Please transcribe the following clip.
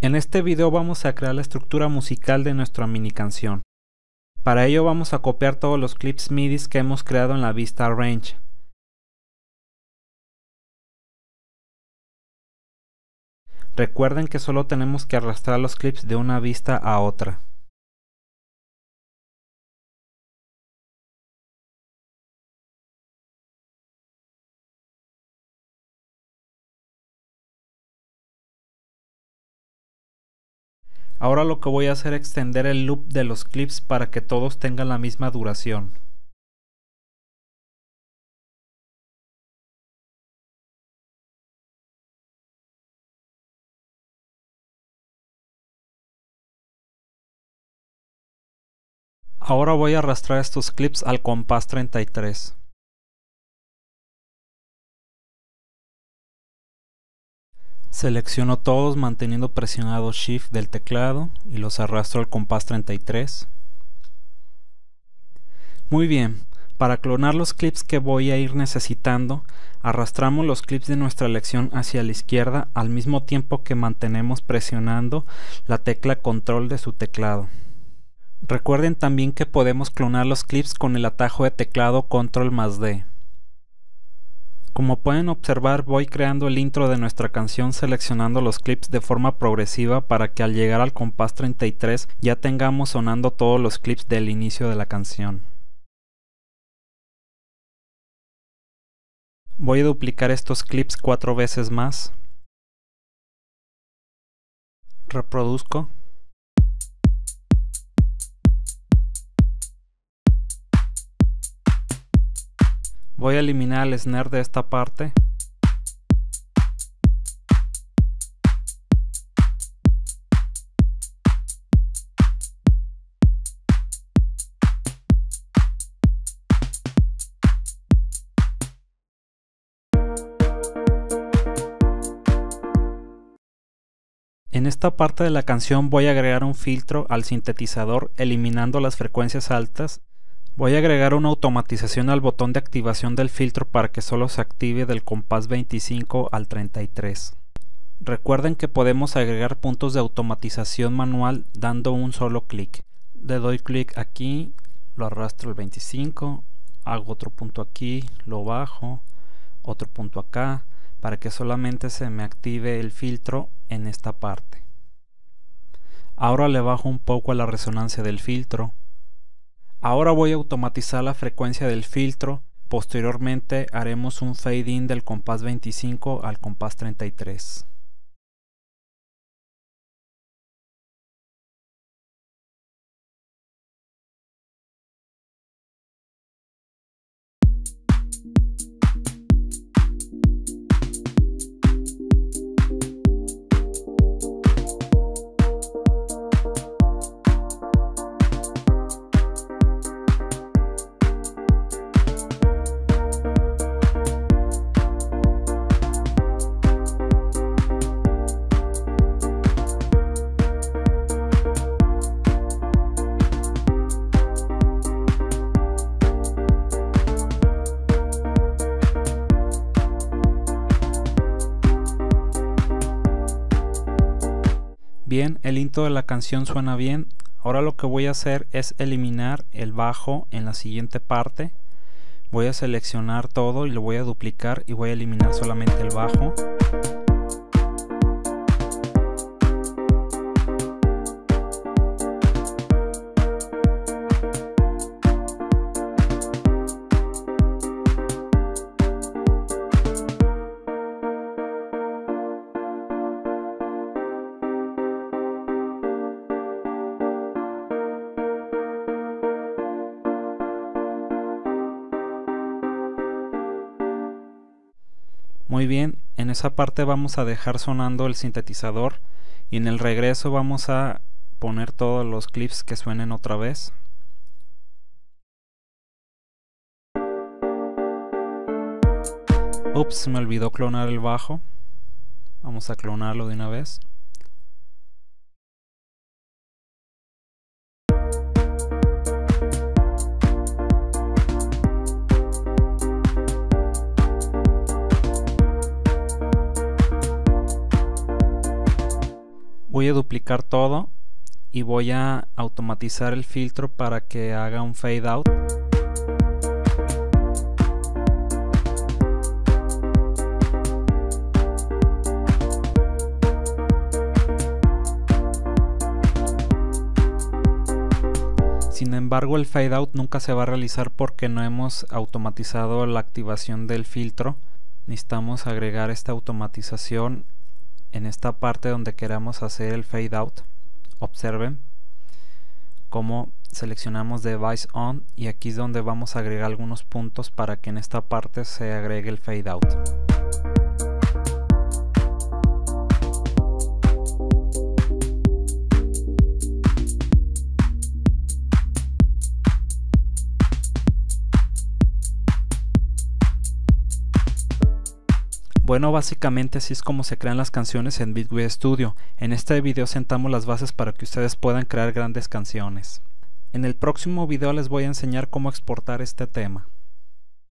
En este video vamos a crear la estructura musical de nuestra mini canción. Para ello vamos a copiar todos los clips MIDI que hemos creado en la vista Arrange. Recuerden que solo tenemos que arrastrar los clips de una vista a otra. Ahora lo que voy a hacer es extender el loop de los clips para que todos tengan la misma duración. Ahora voy a arrastrar estos clips al compás 33. Selecciono todos manteniendo presionado Shift del teclado y los arrastro al compás 33. Muy bien, para clonar los clips que voy a ir necesitando, arrastramos los clips de nuestra elección hacia la izquierda al mismo tiempo que mantenemos presionando la tecla control de su teclado. Recuerden también que podemos clonar los clips con el atajo de teclado control más D. Como pueden observar voy creando el intro de nuestra canción seleccionando los clips de forma progresiva para que al llegar al compás 33 ya tengamos sonando todos los clips del inicio de la canción. Voy a duplicar estos clips cuatro veces más. Reproduzco. Voy a eliminar el snare de esta parte. En esta parte de la canción voy a agregar un filtro al sintetizador eliminando las frecuencias altas Voy a agregar una automatización al botón de activación del filtro para que solo se active del compás 25 al 33. Recuerden que podemos agregar puntos de automatización manual dando un solo clic. Le doy clic aquí, lo arrastro al 25, hago otro punto aquí, lo bajo, otro punto acá, para que solamente se me active el filtro en esta parte. Ahora le bajo un poco a la resonancia del filtro Ahora voy a automatizar la frecuencia del filtro, posteriormente haremos un fade in del compás 25 al compás 33. Bien, el intro de la canción suena bien. Ahora lo que voy a hacer es eliminar el bajo en la siguiente parte. Voy a seleccionar todo y lo voy a duplicar y voy a eliminar solamente el bajo. Muy bien, en esa parte vamos a dejar sonando el sintetizador y en el regreso vamos a poner todos los clips que suenen otra vez. Ups, me olvidó clonar el bajo. Vamos a clonarlo de una vez. Voy a duplicar todo y voy a automatizar el filtro para que haga un fade out Sin embargo el fade out nunca se va a realizar porque no hemos automatizado la activación del filtro. Necesitamos agregar esta automatización en esta parte donde queramos hacer el fade out. Observen cómo seleccionamos device on y aquí es donde vamos a agregar algunos puntos para que en esta parte se agregue el fade out. Bueno, básicamente así es como se crean las canciones en Bitway Studio. En este video sentamos las bases para que ustedes puedan crear grandes canciones. En el próximo video les voy a enseñar cómo exportar este tema.